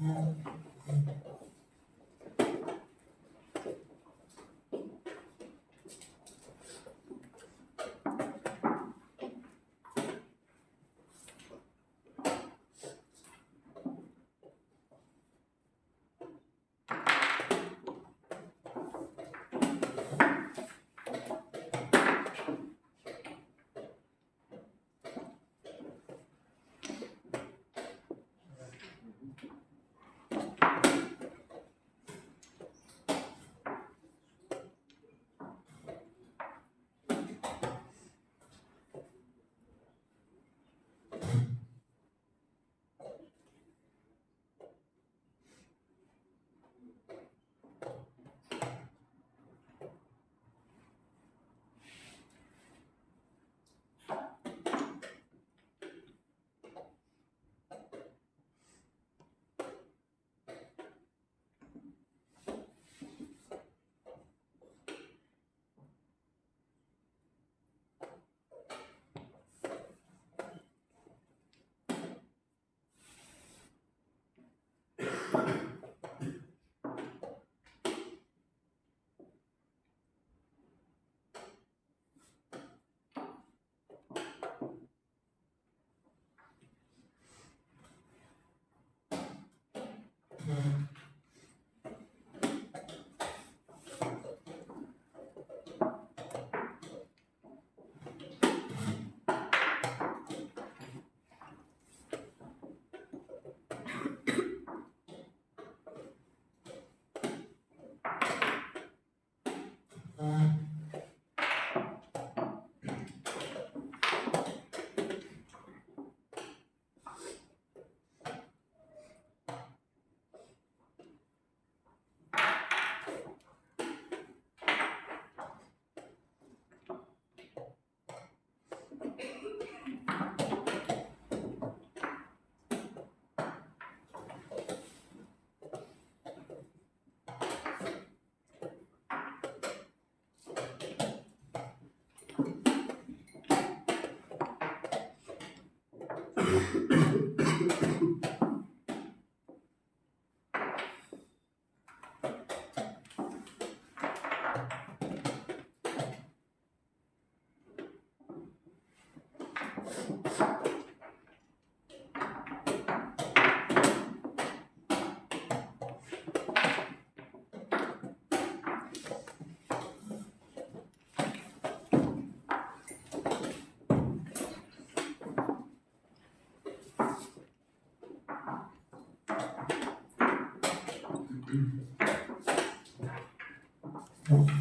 Amen. Mm-hmm.